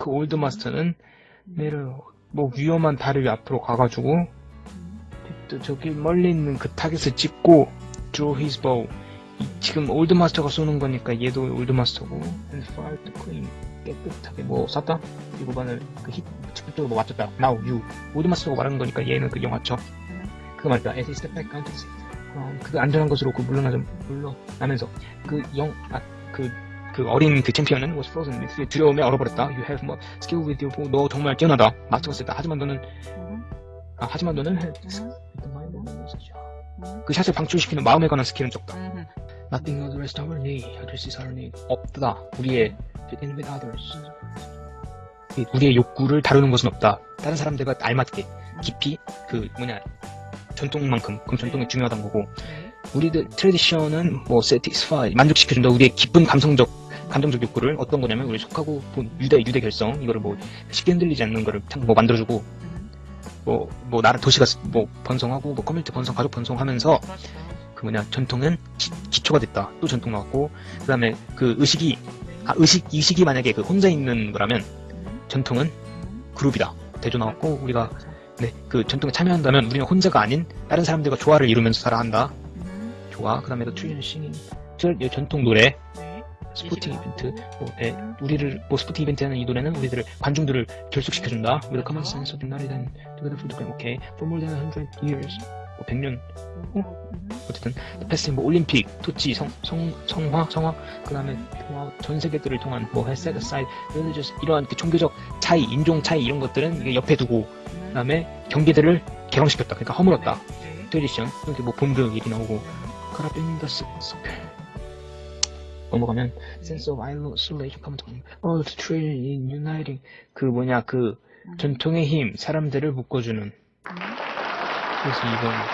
그 올드 마스터는 내를 뭐 위험한 다리 앞으로 가가지고 또 저기 멀리 있는 그 타겟을 찍고 draw his bow. 이- 지금 올드 마스터가 쏘는 거니까 얘도 올드 마스터고. And fire to clean 깨끗하게 뭐 쐈다? 이 구간을 그힛 직접적으로 뭐 맞췄다. Now you. 올드 마스터가 말하는 거니까 얘는 그 영화죠 그거 말이다 as he step back counted 어, 그 안전한 것으로 그 물러나좀 물러나면서 그 영 아 그 그 어린 그 챔피언은 was frozen with 두려움에 얼어버렸다. You have more skill with your. 너 정말 뛰어나다. 마스터가 쓰다. 하지만 너는 아, 하지만 너는 그 샷을 방출시키는 마음에 관한 스킬은 적다. Nothing of the rest of our need addresses our need. 없다. 우리의 fit in with others. 이 우리의 욕구를 다루는 것은 없다. 다른 사람들과 알맞게 깊이 그 뭐냐 전통만큼 그럼 전통이 중요하다는 거고 우리들 tradition은 뭐 satisfy 만족시켜준다. 우리의 깊은 감성적 감정적 욕구를 어떤 거냐면 우리 속하고 본 유대 유대 결성 이거를 뭐 쉽게 흔들리지 않는 거를 참뭐 만들어주고 뭐 뭐 나라 도시가 뭐 번성하고 뭐 커뮤니티 번성 가족 번성하면서 그 뭐냐 전통은 기, 초가 됐다. 또 전통 나왔고 그 다음에 그 의식이 아 의식 의식이 만약에 그 혼자 있는 거라면 전통은 그룹이다. 대조 나왔고 우리가 네 그 전통에 참여한다면 우리는 혼자가 아닌 다른 사람들과 조화를 이루면서 살아야 한다. 좋아 그다음에 또 tradition singing 저 전통 노래 sporting event. 뭐, 예, 우리를 뭐 sporting event 하는 이 노래는 우리들을 관중들을 결속시켜준다. With a common sense of united together for the game okay. For more than 100 years. 뭐 100년. 어쨌든 passing 뭐 Olympic torch 성, 성, 성화 성화. 그 다음에 전 세계들을 통한 뭐 set aside. religious 이러한 그 종교적 차이 인종 차이 이런 것들은 옆에 두고 그 다음에 경계들을 개방시켰다. 그러니까 허물었다. 트레디션 이렇게 뭐 본드 얘기 나오고. 카라빈더스 넘어가면 sense of isolation come to oh the tradition in uniting 그 뭐냐 그 전통의 힘 사람들을 묶어주는 그래서 이건